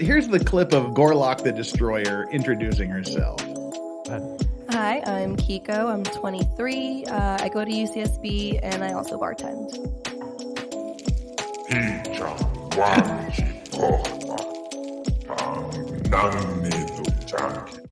Here's the clip of Gorlock the Destroyer introducing herself. Hi, I'm Kiko. I'm 23. Uh, I go to UCSB and I also bartend.